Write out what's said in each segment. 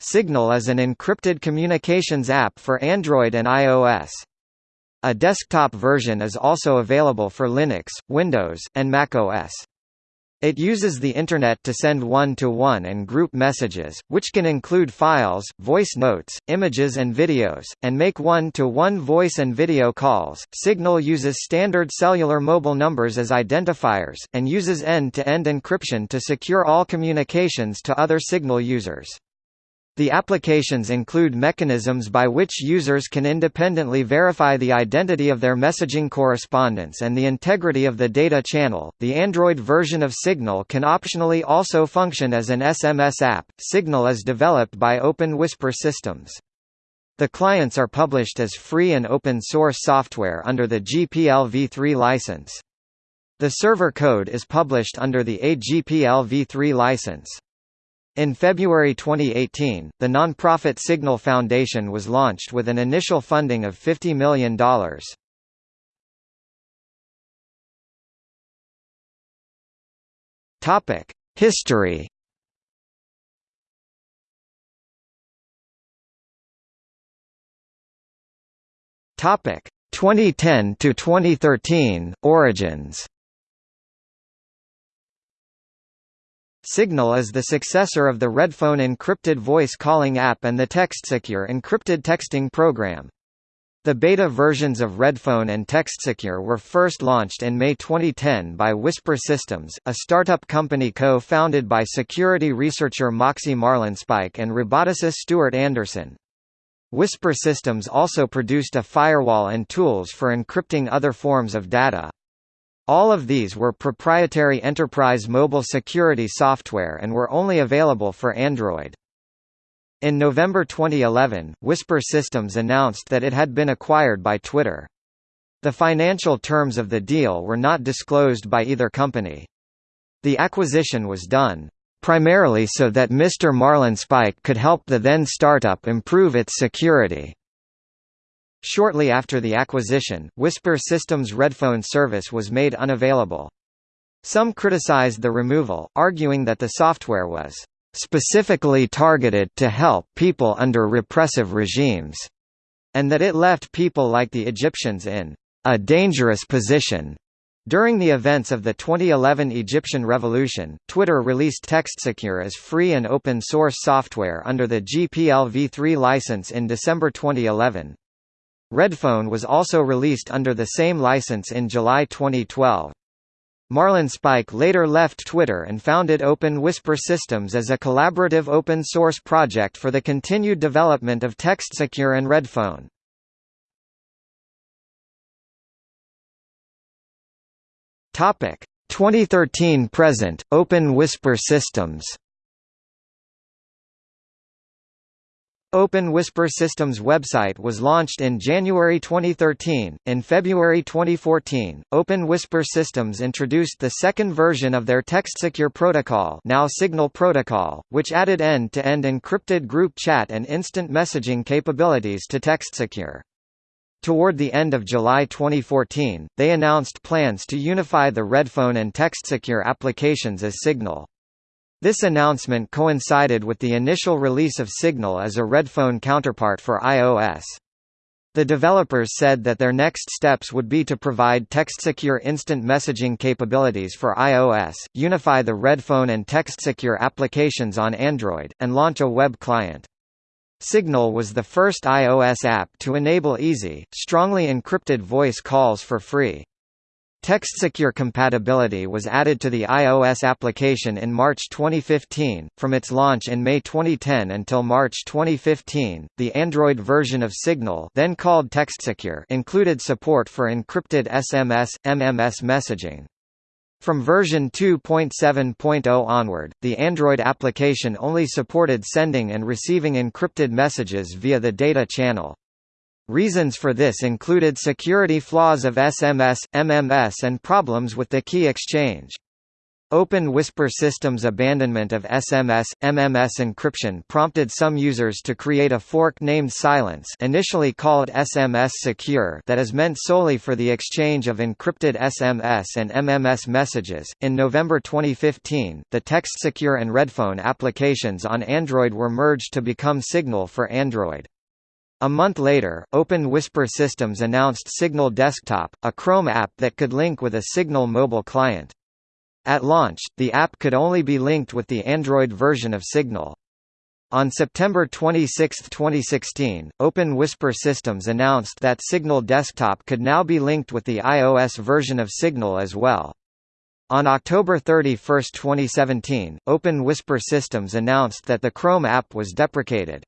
Signal is an encrypted communications app for Android and iOS. A desktop version is also available for Linux, Windows, and macOS. It uses the Internet to send one-to-one -one and group messages, which can include files, voice notes, images and videos, and make one-to-one -one voice and video calls. Signal uses standard cellular mobile numbers as identifiers, and uses end-to-end -end encryption to secure all communications to other Signal users. The applications include mechanisms by which users can independently verify the identity of their messaging correspondence and the integrity of the data channel. The Android version of Signal can optionally also function as an SMS app. Signal is developed by Open Whisper Systems. The clients are published as free and open source software under the GPL v3 license. The server code is published under the AGPL v3 license. In February 2018, the nonprofit Signal Foundation was launched with an initial funding of $50 million. History. Topic: 2010 to 2013 Origins. Signal is the successor of the Redphone encrypted voice calling app and the TextSecure encrypted texting program. The beta versions of Redphone and TextSecure were first launched in May 2010 by Whisper Systems, a startup company co-founded by security researcher Moxie Marlinspike and roboticist Stuart Anderson. Whisper Systems also produced a firewall and tools for encrypting other forms of data. All of these were proprietary enterprise mobile security software and were only available for Android. In November 2011, Whisper Systems announced that it had been acquired by Twitter. The financial terms of the deal were not disclosed by either company. The acquisition was done primarily so that Mr. Marlinspike could help the then startup improve its security. Shortly after the acquisition, Whisper Systems' Redphone service was made unavailable. Some criticized the removal, arguing that the software was specifically targeted to help people under repressive regimes, and that it left people like the Egyptians in a dangerous position. During the events of the 2011 Egyptian Revolution, Twitter released TextSecure as free and open source software under the GPL v3 license in December 2011. Redphone was also released under the same license in July 2012. Marlinspike later left Twitter and founded Open Whisper Systems as a collaborative open-source project for the continued development of TextSecure and Redphone. Topic 2013 present Open Whisper Systems Open Whisper Systems website was launched in January 2013. In February 2014, Open Whisper Systems introduced the second version of their TextSecure protocol, now Signal Protocol, which added end-to-end -end encrypted group chat and instant messaging capabilities to TextSecure. Toward the end of July 2014, they announced plans to unify the Redphone and TextSecure applications as Signal. This announcement coincided with the initial release of Signal as a Redphone counterpart for iOS. The developers said that their next steps would be to provide TextSecure instant messaging capabilities for iOS, unify the Redphone and TextSecure applications on Android, and launch a web client. Signal was the first iOS app to enable easy, strongly encrypted voice calls for free. TextSecure compatibility was added to the iOS application in March 2015. From its launch in May 2010 until March 2015, the Android version of Signal, then called TextSecure, included support for encrypted SMS MMS messaging. From version 2.7.0 onward, the Android application only supported sending and receiving encrypted messages via the data channel. Reasons for this included security flaws of SMS, MMS and problems with the key exchange. Open Whisper Systems' abandonment of SMS, MMS encryption prompted some users to create a fork named Silence initially called SMS Secure that is meant solely for the exchange of encrypted SMS and MMS messages. In November 2015, the TextSecure and Redphone applications on Android were merged to become Signal for Android. A month later, Open Whisper Systems announced Signal Desktop, a Chrome app that could link with a Signal mobile client. At launch, the app could only be linked with the Android version of Signal. On September 26, 2016, Open Whisper Systems announced that Signal Desktop could now be linked with the iOS version of Signal as well. On October 31, 2017, Open Whisper Systems announced that the Chrome app was deprecated.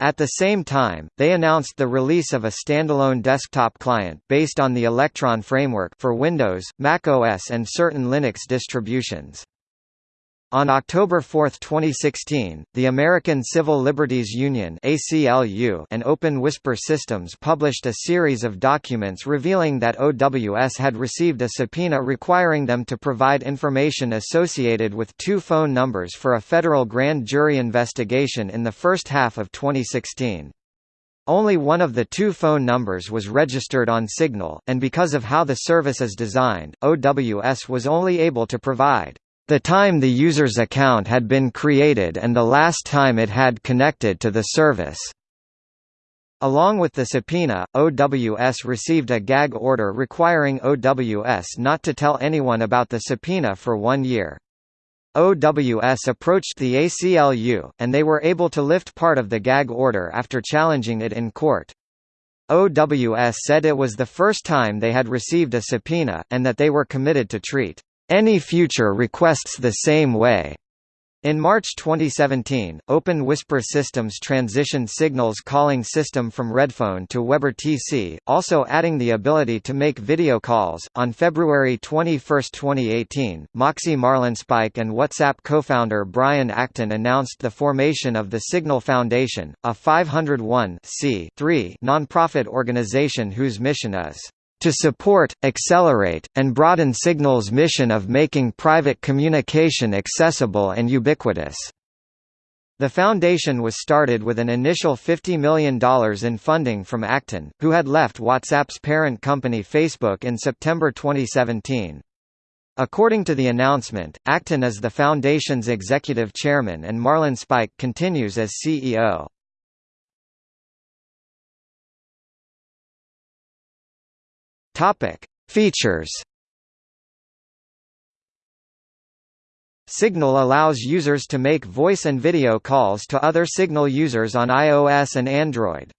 At the same time, they announced the release of a standalone desktop client based on the Electron framework for Windows, Mac OS and certain Linux distributions. On October 4, 2016, the American Civil Liberties Union (ACLU) and Open Whisper Systems published a series of documents revealing that OWS had received a subpoena requiring them to provide information associated with two phone numbers for a federal grand jury investigation in the first half of 2016. Only one of the two phone numbers was registered on Signal, and because of how the service is designed, OWS was only able to provide the time the user's account had been created and the last time it had connected to the service. Along with the subpoena, OWS received a gag order requiring OWS not to tell anyone about the subpoena for one year. OWS approached the ACLU, and they were able to lift part of the gag order after challenging it in court. OWS said it was the first time they had received a subpoena, and that they were committed to treat any future requests the same way. In March 2017, Open Whisper Systems transitioned Signal's calling system from Redphone to WebRTC, also adding the ability to make video calls. On February 21, 2018, Moxie Marlinspike and WhatsApp co-founder Brian Acton announced the formation of the Signal Foundation, a 501 nonprofit organization whose mission is to support, accelerate, and broaden Signal's mission of making private communication accessible and ubiquitous. The foundation was started with an initial $50 million in funding from Acton, who had left WhatsApp's parent company Facebook in September 2017. According to the announcement, Acton is the foundation's executive chairman and Marlinspike continues as CEO. Topic: Features. Signal allows users to make voice and video calls to other Signal users on iOS and Android.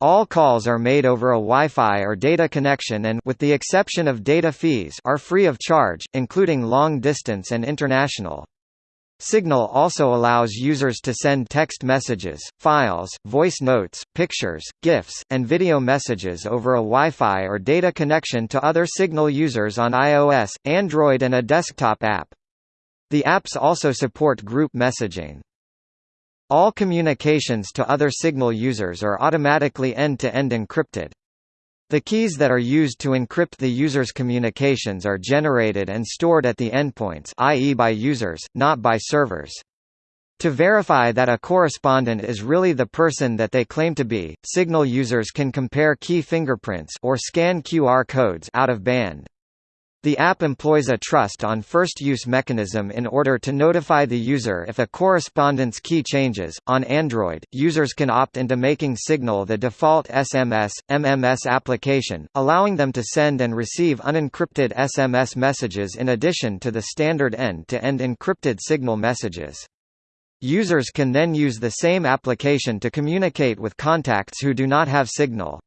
All calls are made over a Wi-Fi or data connection and with the exception of data fees are free of charge, including long distance and international. Signal also allows users to send text messages, files, voice notes, pictures, GIFs, and video messages over a Wi-Fi or data connection to other Signal users on iOS, Android and a desktop app. The apps also support group messaging. All communications to other Signal users are automatically end-to-end -end encrypted. The keys that are used to encrypt the user's communications are generated and stored at the endpoints i.e. by users, not by servers. To verify that a correspondent is really the person that they claim to be, Signal users can compare key fingerprints or scan QR codes out of band. The app employs a trust on first use mechanism in order to notify the user if a correspondence key changes. On Android, users can opt into making Signal the default SMS, MMS application, allowing them to send and receive unencrypted SMS messages in addition to the standard end-to-end -end encrypted Signal messages. Users can then use the same application to communicate with contacts who do not have Signal.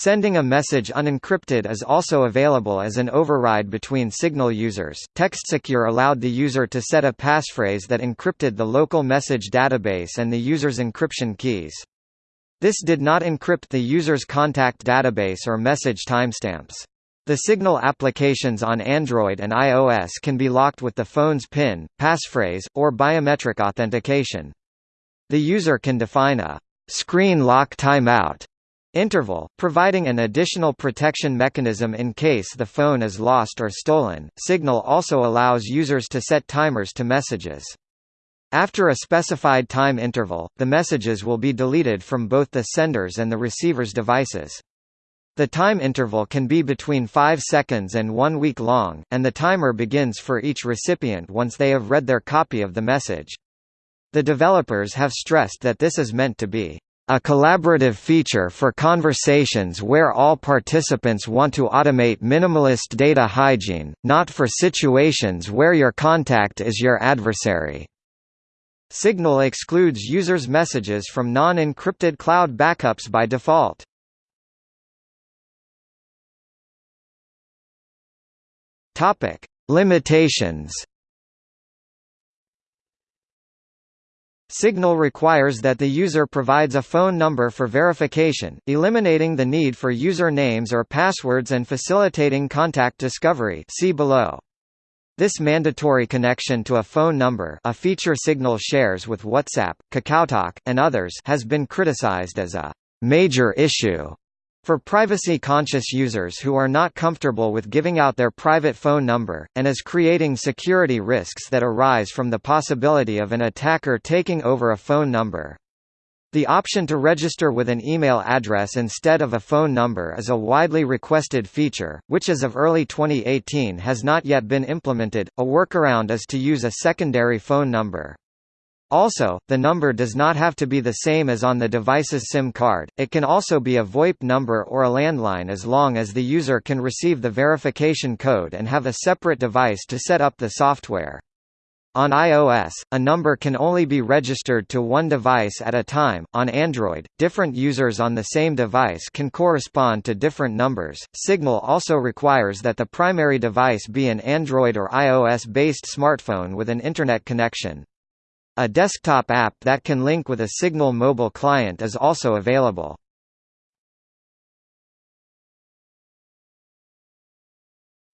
Sending a message unencrypted is also available as an override between Signal users. TextSecure allowed the user to set a passphrase that encrypted the local message database and the user's encryption keys. This did not encrypt the user's contact database or message timestamps. The Signal applications on Android and iOS can be locked with the phone's PIN, passphrase, or biometric authentication. The user can define a screen lock timeout Interval, providing an additional protection mechanism in case the phone is lost or stolen. Signal also allows users to set timers to messages. After a specified time interval, the messages will be deleted from both the sender's and the receiver's devices. The time interval can be between 5 seconds and 1 week long, and the timer begins for each recipient once they have read their copy of the message. The developers have stressed that this is meant to be a collaborative feature for conversations where all participants want to automate minimalist data hygiene, not for situations where your contact is your adversary. Signal excludes users' messages from non-encrypted cloud backups by default. Topic: Limitations Signal requires that the user provides a phone number for verification, eliminating the need for user names or passwords and facilitating contact discovery see below. This mandatory connection to a phone number a feature Signal shares with WhatsApp, KakaoTalk, and others has been criticized as a «major issue» For privacy-conscious users who are not comfortable with giving out their private phone number, and as creating security risks that arise from the possibility of an attacker taking over a phone number. The option to register with an email address instead of a phone number is a widely requested feature, which as of early 2018 has not yet been implemented. A workaround is to use a secondary phone number. Also, the number does not have to be the same as on the device's SIM card, it can also be a VoIP number or a landline as long as the user can receive the verification code and have a separate device to set up the software. On iOS, a number can only be registered to one device at a time. On Android, different users on the same device can correspond to different numbers. Signal also requires that the primary device be an Android or iOS based smartphone with an Internet connection. A desktop app that can link with a Signal mobile client is also available.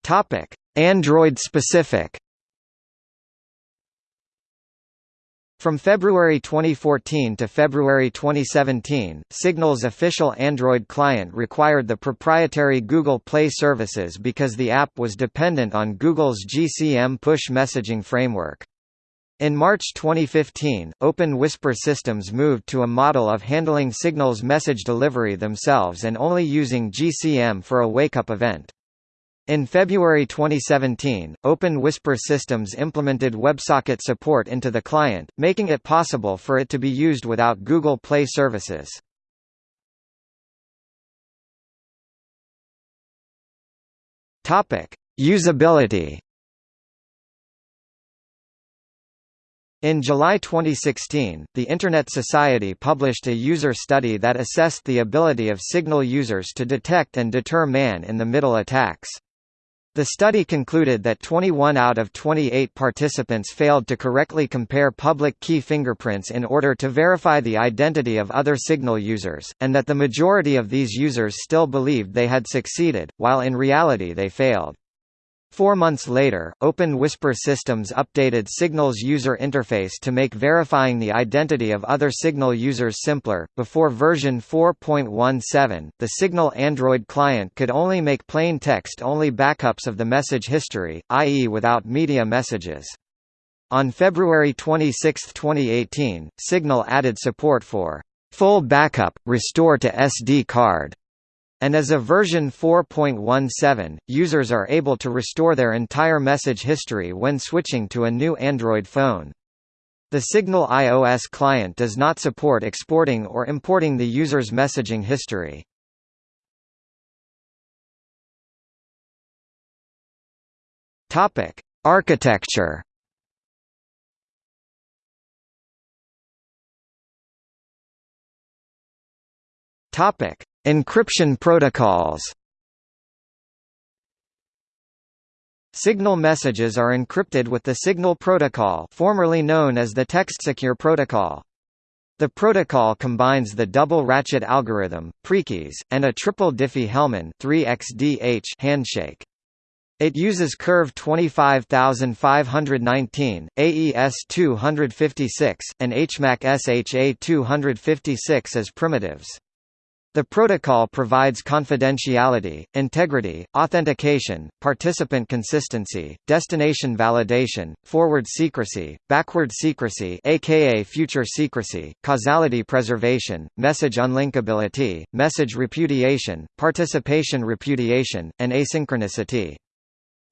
Topic: Android specific. From February 2014 to February 2017, Signal's official Android client required the proprietary Google Play services because the app was dependent on Google's GCM push messaging framework. In March 2015, Open Whisper Systems moved to a model of handling Signal's message delivery themselves and only using GCM for a wake-up event. In February 2017, Open Whisper Systems implemented WebSocket support into the client, making it possible for it to be used without Google Play services. Usability In July 2016, the Internet Society published a user study that assessed the ability of Signal users to detect and deter man-in-the-middle attacks. The study concluded that 21 out of 28 participants failed to correctly compare public key fingerprints in order to verify the identity of other Signal users, and that the majority of these users still believed they had succeeded, while in reality they failed. Four months later, Open Whisper Systems updated Signal's user interface to make verifying the identity of other Signal users simpler. Before version 4.17, the Signal Android client could only make plain text only backups of the message history, i.e., without media messages. On February 26, 2018, Signal added support for full backup, restore to SD card and as of version 4.17, users are able to restore their entire message history when switching to a new Android phone. The Signal iOS client does not support exporting or importing the user's messaging history. Topic: Architecture. Topic: Encryption protocols Signal messages are encrypted with the Signal Protocol formerly known as the TextSecure Protocol. The protocol combines the double ratchet algorithm, prekeys, and a triple Diffie-Hellman handshake. It uses Curve 25519, AES 256, and HMAC SHA 256 as primitives. The protocol provides confidentiality, integrity, authentication, participant consistency, destination validation, forward secrecy, backward secrecy aka future secrecy, causality preservation, message unlinkability, message repudiation, participation repudiation, and asynchronicity.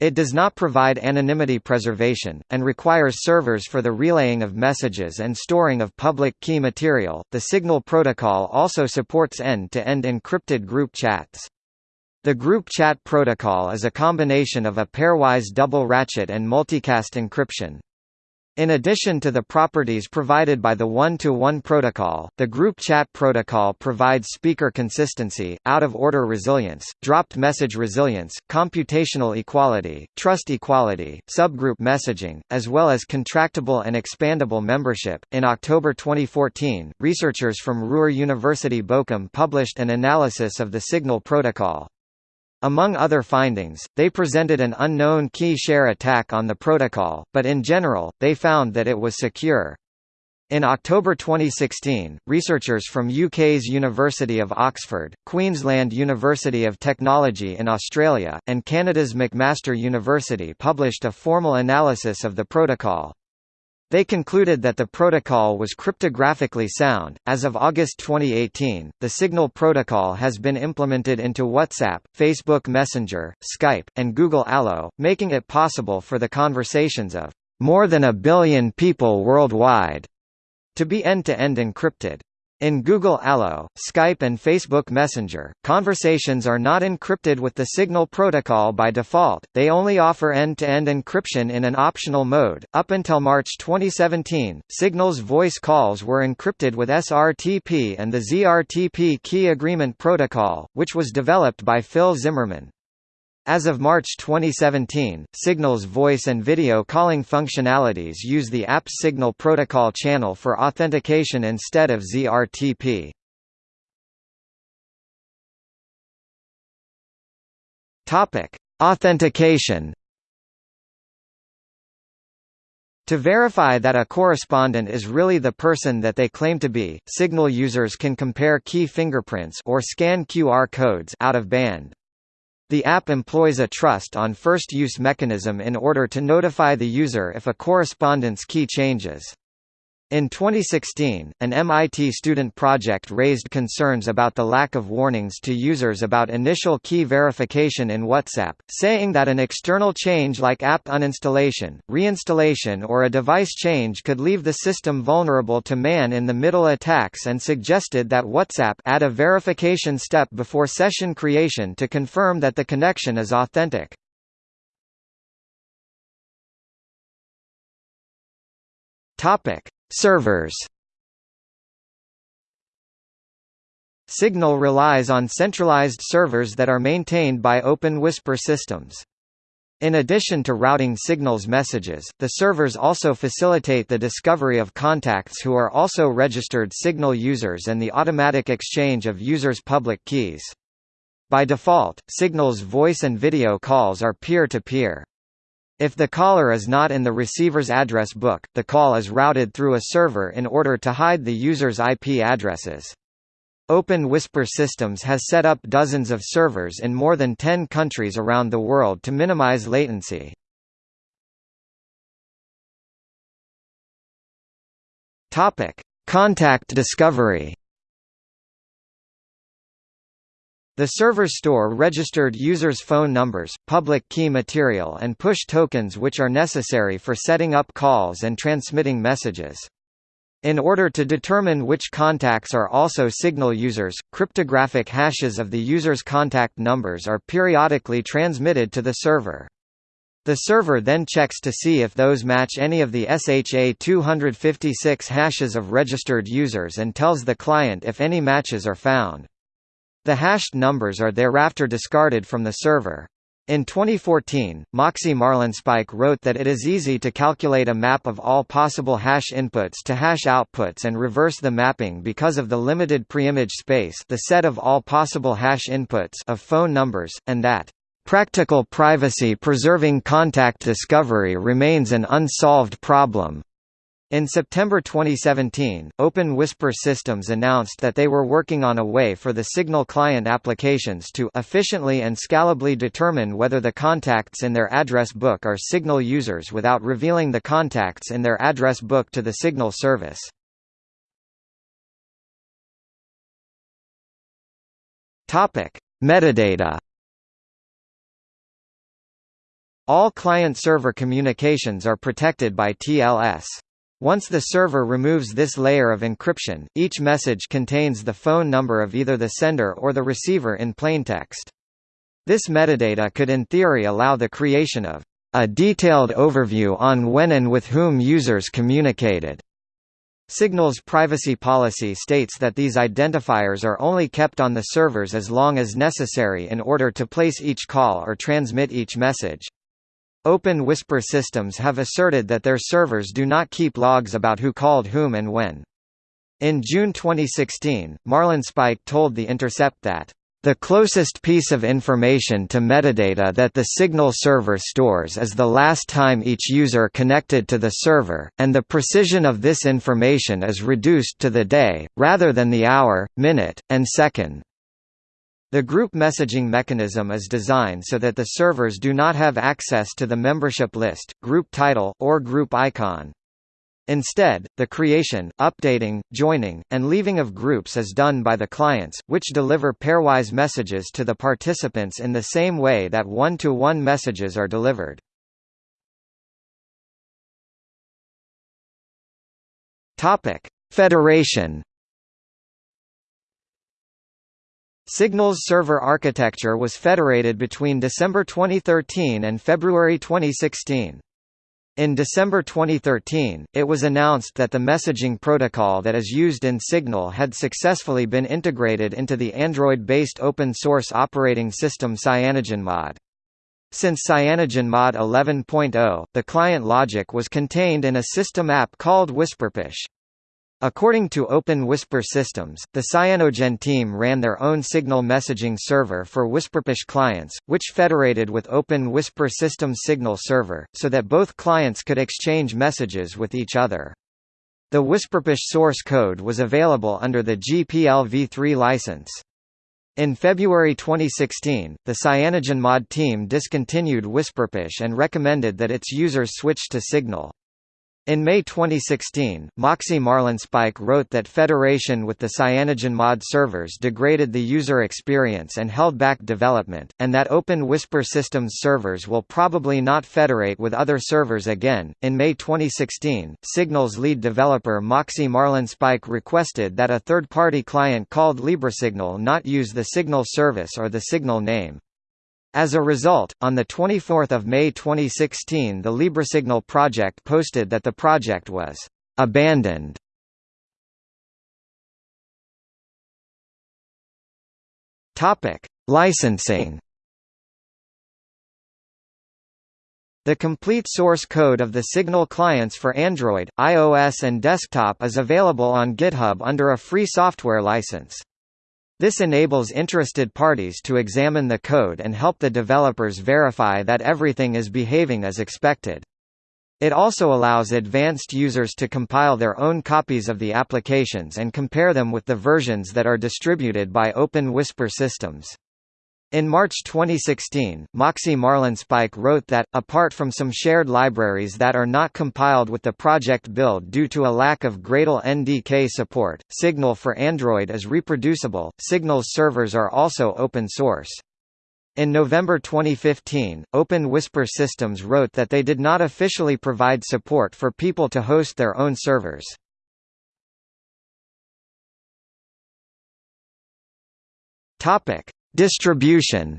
It does not provide anonymity preservation, and requires servers for the relaying of messages and storing of public key material. The Signal protocol also supports end-to-end encrypted group chats. The group chat protocol is a combination of a pairwise double ratchet and multicast encryption. In addition to the properties provided by the one-to-one -one protocol, the group chat protocol provides speaker consistency, out-of-order resilience, dropped message resilience, computational equality, trust equality, subgroup messaging, as well as contractable and expandable membership. In October 2014, researchers from Ruhr University Bochum published an analysis of the Signal protocol. Among other findings, they presented an unknown key share attack on the protocol, but in general, they found that it was secure. In October 2016, researchers from UK's University of Oxford, Queensland University of Technology in Australia, and Canada's McMaster University published a formal analysis of the protocol. They concluded that the protocol was cryptographically sound. As of August 2018, the Signal protocol has been implemented into WhatsApp, Facebook Messenger, Skype, and Google Allo, making it possible for the conversations of more than a billion people worldwide to be end-to-end -end encrypted. In Google Allo, Skype and Facebook Messenger, conversations are not encrypted with the Signal protocol by default, they only offer end-to-end -end encryption in an optional mode. Up until March 2017, Signal's voice calls were encrypted with SRTP and the ZRTP key agreement protocol, which was developed by Phil Zimmermann. As of March 2017, Signal's voice and video calling functionalities use the app's Signal Protocol channel for authentication instead of ZRTP. Topic: Authentication. To verify that a correspondent is really the person that they claim to be, Signal users can compare key fingerprints or scan QR codes out of band. The app employs a trust on first use mechanism in order to notify the user if a correspondence key changes. In 2016, an MIT student project raised concerns about the lack of warnings to users about initial key verification in WhatsApp, saying that an external change like app uninstallation, reinstallation or a device change could leave the system vulnerable to man-in-the-middle attacks and suggested that WhatsApp add a verification step before session creation to confirm that the connection is authentic. Topic Servers Signal relies on centralized servers that are maintained by Open Whisper systems. In addition to routing Signal's messages, the servers also facilitate the discovery of contacts who are also registered Signal users and the automatic exchange of users' public keys. By default, Signal's voice and video calls are peer-to-peer. If the caller is not in the receiver's address book, the call is routed through a server in order to hide the user's IP addresses. Open Whisper Systems has set up dozens of servers in more than 10 countries around the world to minimize latency. Topic: Contact discovery. The server store registered users' phone numbers, public key material and push tokens which are necessary for setting up calls and transmitting messages. In order to determine which contacts are also Signal users, cryptographic hashes of the user's contact numbers are periodically transmitted to the server. The server then checks to see if those match any of the SHA-256 hashes of registered users and tells the client if any matches are found. The hashed numbers are thereafter discarded from the server. In 2014, Moxie Marlinspike wrote that it is easy to calculate a map of all possible hash inputs to hash outputs and reverse the mapping because of the limited preimage space the set of all possible hash inputs of phone numbers, and that Practical privacy-preserving contact discovery remains an unsolved problem. In September 2017, Open Whisper Systems announced that they were working on a way for the Signal client applications to efficiently and scalably determine whether the contacts in their address book are Signal users without revealing the contacts in their address book to the Signal service. Topic: Metadata All client-server communications are protected by TLS. Once the server removes this layer of encryption, each message contains the phone number of either the sender or the receiver in plaintext. This metadata could in theory allow the creation of a detailed overview on when and with whom users communicated. Signal's privacy policy states that these identifiers are only kept on the servers as long as necessary in order to place each call or transmit each message. Open Whisper systems have asserted that their servers do not keep logs about who called whom and when. In June 2016, Marlinspike told The Intercept that the closest piece of information to metadata that the Signal server stores is the last time each user connected to the server, and the precision of this information is reduced to the day, rather than the hour, minute, and second. The group messaging mechanism is designed so that the servers do not have access to the membership list, group title, or group icon. Instead, the creation, updating, joining, and leaving of groups is done by the clients, which deliver pairwise messages to the participants in the same way that one-to-one -one messages are delivered. Federation Signal's server architecture was federated between December 2013 and February 2016. In December 2013, it was announced that the messaging protocol that is used in Signal had successfully been integrated into the Android-based open-source operating system CyanogenMod. Since CyanogenMod 11.0, the client logic was contained in a system app called WhisperPush. According to Open Whisper Systems, the Cyanogen team ran their own Signal messaging server for WhisperPush clients, which federated with Open Whisper Systems Signal server, so that both clients could exchange messages with each other. The WhisperPush source code was available under the GPL v3 license. In February 2016, the CyanogenMod team discontinued WhisperPush and recommended that its users switch to Signal. In May 2016, Moxie Marlinspike wrote that federation with the CyanogenMod servers degraded the user experience and held back development, and that Open Whisper Systems servers will probably not federate with other servers again. In May 2016, Signal's lead developer Moxie Marlinspike requested that a third party client called LibreSignal not use the Signal service or the Signal name. As a result, on 24 May 2016 the LibreSignal project posted that the project was «abandoned». Licensing The complete source code of the Signal clients for Android, iOS and desktop is available on GitHub under a free software license. This enables interested parties to examine the code and help the developers verify that everything is behaving as expected. It also allows advanced users to compile their own copies of the applications and compare them with the versions that are distributed by Open Whisper systems. In March 2016, Moxie Marlinspike wrote that, apart from some shared libraries that are not compiled with the project build due to a lack of Gradle NDK support, Signal for Android is reproducible. Signal's servers are also open source. In November 2015, Open Whisper Systems wrote that they did not officially provide support for people to host their own servers. Topic: Distribution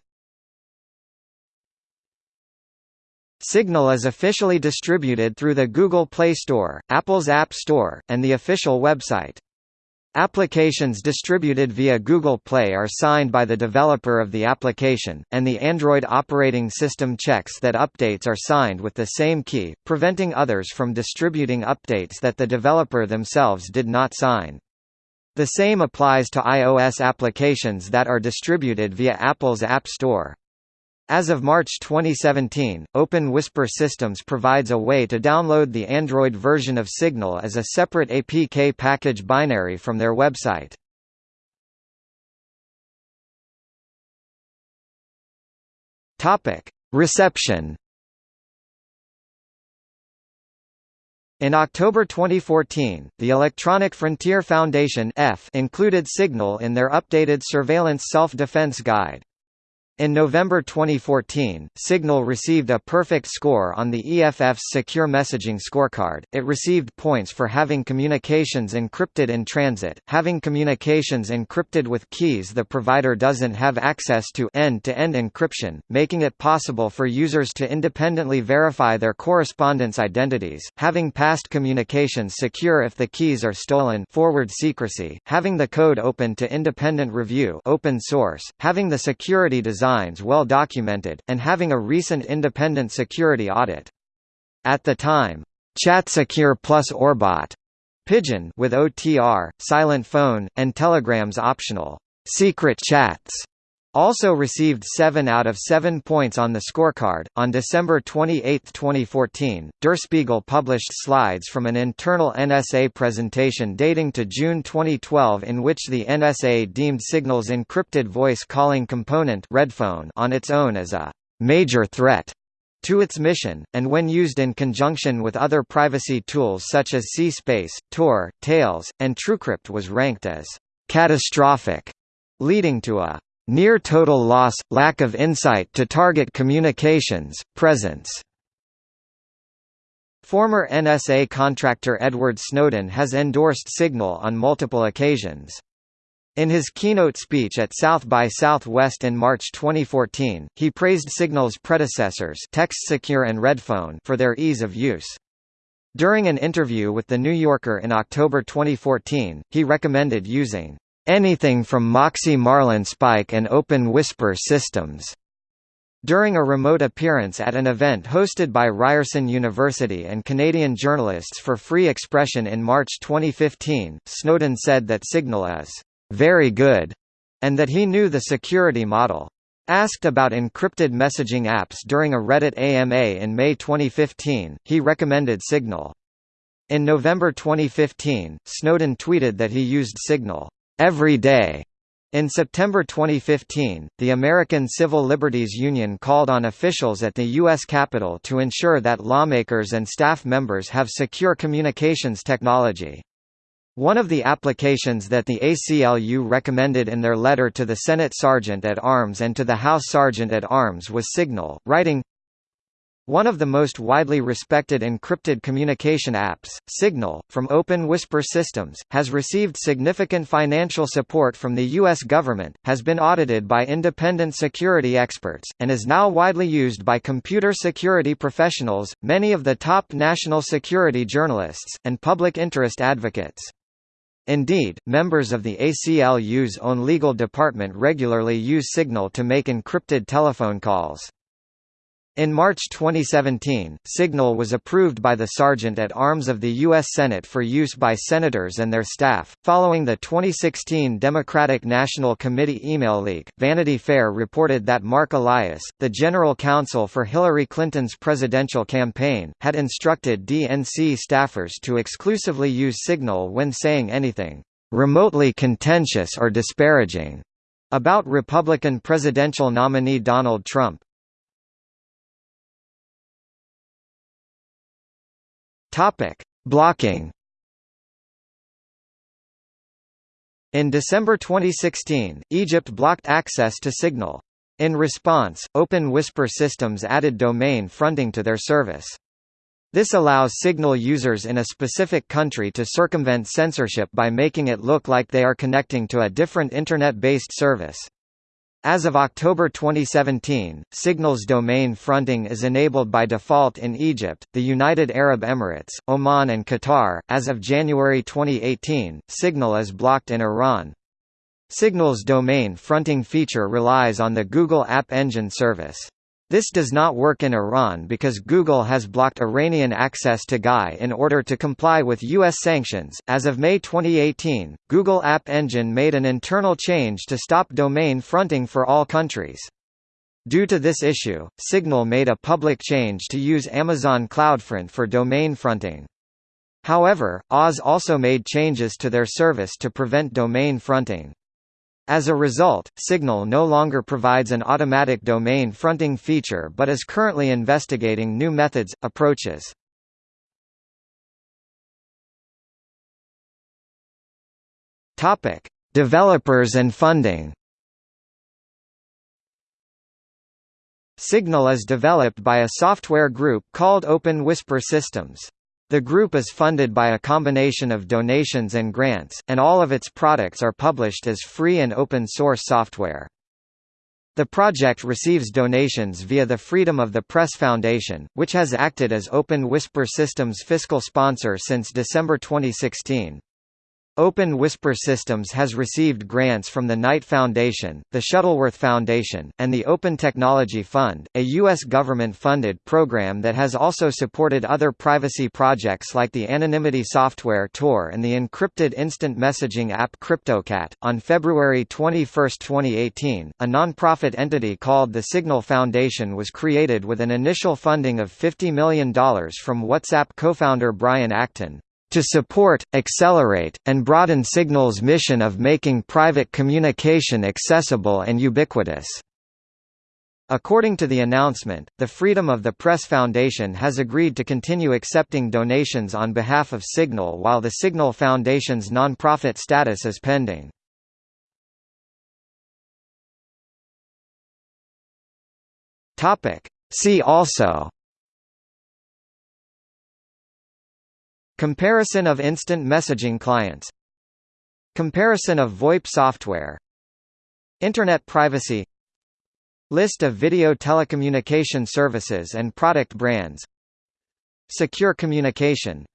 Signal is officially distributed through the Google Play Store, Apple's App Store, and the official website. Applications distributed via Google Play are signed by the developer of the application, and the Android operating system checks that updates are signed with the same key, preventing others from distributing updates that the developer themselves did not sign. The same applies to iOS applications that are distributed via Apple's App Store. As of March 2017, Open Whisper Systems provides a way to download the Android version of Signal as a separate APK package binary from their website. Reception. In October 2014, the Electronic Frontier Foundation included Signal in their updated Surveillance Self-Defense Guide. In November 2014, Signal received a perfect score on the EFF's Secure Messaging Scorecard. It received points for having communications encrypted in transit, having communications encrypted with keys the provider doesn't have access to end-to-end -end encryption, making it possible for users to independently verify their correspondence identities, having past communications secure if the keys are stolen forward secrecy, having the code open to independent review open source, having the security design designs well documented, and having a recent independent security audit. At the time, ChatSecure plus Orbot Pidgin with OTR, silent phone, and Telegram's optional secret chats also received 7 out of 7 points on the scorecard. On December 28, 2014, Der Spiegel published slides from an internal NSA presentation dating to June 2012 in which the NSA deemed Signal's encrypted voice calling component Redphone on its own as a major threat to its mission, and when used in conjunction with other privacy tools such as C-Space, Tor, Tails, and TrueCrypt was ranked as catastrophic, leading to a Near total loss, lack of insight to target communications, presence Former NSA contractor Edward Snowden has endorsed Signal on multiple occasions. In his keynote speech at South by Southwest in March 2014, he praised Signal's predecessors TextSecure and Redphone for their ease of use. During an interview with The New Yorker in October 2014, he recommended using anything from Moxie Marlinspike and Open Whisper systems. During a remote appearance at an event hosted by Ryerson University and Canadian Journalists for Free Expression in March 2015, Snowden said that Signal is very good, and that he knew the security model. Asked about encrypted messaging apps during a Reddit AMA in May 2015, he recommended Signal. In November 2015, Snowden tweeted that he used Signal every day. In September 2015, the American Civil Liberties Union called on officials at the U.S. Capitol to ensure that lawmakers and staff members have secure communications technology. One of the applications that the ACLU recommended in their letter to the Senate Sergeant at Arms and to the House Sergeant at Arms was Signal, writing, one of the most widely respected encrypted communication apps, Signal, from Open Whisper Systems, has received significant financial support from the U.S. government, has been audited by independent security experts, and is now widely used by computer security professionals, many of the top national security journalists, and public interest advocates. Indeed, members of the ACLU's own legal department regularly use Signal to make encrypted telephone calls. In March 2017, Signal was approved by the Sergeant at Arms of the U.S. Senate for use by senators and their staff. Following the 2016 Democratic National Committee email leak, Vanity Fair reported that Mark Elias, the general counsel for Hillary Clinton's presidential campaign, had instructed DNC staffers to exclusively use Signal when saying anything remotely contentious or disparaging about Republican presidential nominee Donald Trump. Topic: Blocking. In December 2016, Egypt blocked access to Signal. In response, Open Whisper Systems added domain fronting to their service. This allows Signal users in a specific country to circumvent censorship by making it look like they are connecting to a different Internet-based service. As of October 2017, Signal's domain fronting is enabled by default in Egypt, the United Arab Emirates, Oman and Qatar. As of January 2018, Signal is blocked in Iran. Signal's domain fronting feature relies on the Google App Engine service. This does not work in Iran because Google has blocked Iranian access to GAI in order to comply with U.S. sanctions. As of May 2018, Google App Engine made an internal change to stop domain fronting for all countries. Due to this issue, Signal made a public change to use Amazon CloudFront for domain fronting. However, AWS also made changes to their service to prevent domain fronting. As a result, Signal no longer provides an automatic domain fronting feature but is currently investigating new methods, approaches. Developers and funding. Signal is developed by a software group called Open Whisper Systems. The group is funded by a combination of donations and grants, and all of its products are published as free and open source software. The project receives donations via the Freedom of the Press Foundation, which has acted as Open Whisper Systems fiscal sponsor since December 2016. Open Whisper Systems has received grants from the Knight Foundation, the Shuttleworth Foundation, and the Open Technology Fund, a U.S. government-funded program that has also supported other privacy projects like the anonymity software Tor and the encrypted instant messaging app CryptoCat. On February 21, 2018, a nonprofit entity called the Signal Foundation was created with an initial funding of $50 million from WhatsApp co-founder Brian Acton to support, accelerate, and broaden Signal's mission of making private communication accessible and ubiquitous. According to the announcement, the Freedom of the Press Foundation has agreed to continue accepting donations on behalf of Signal while the Signal Foundation's nonprofit status is pending. See also Comparison of instant messaging clients. Comparison of VoIP software. Internet privacy. List of video telecommunication services and product brands. Secure communication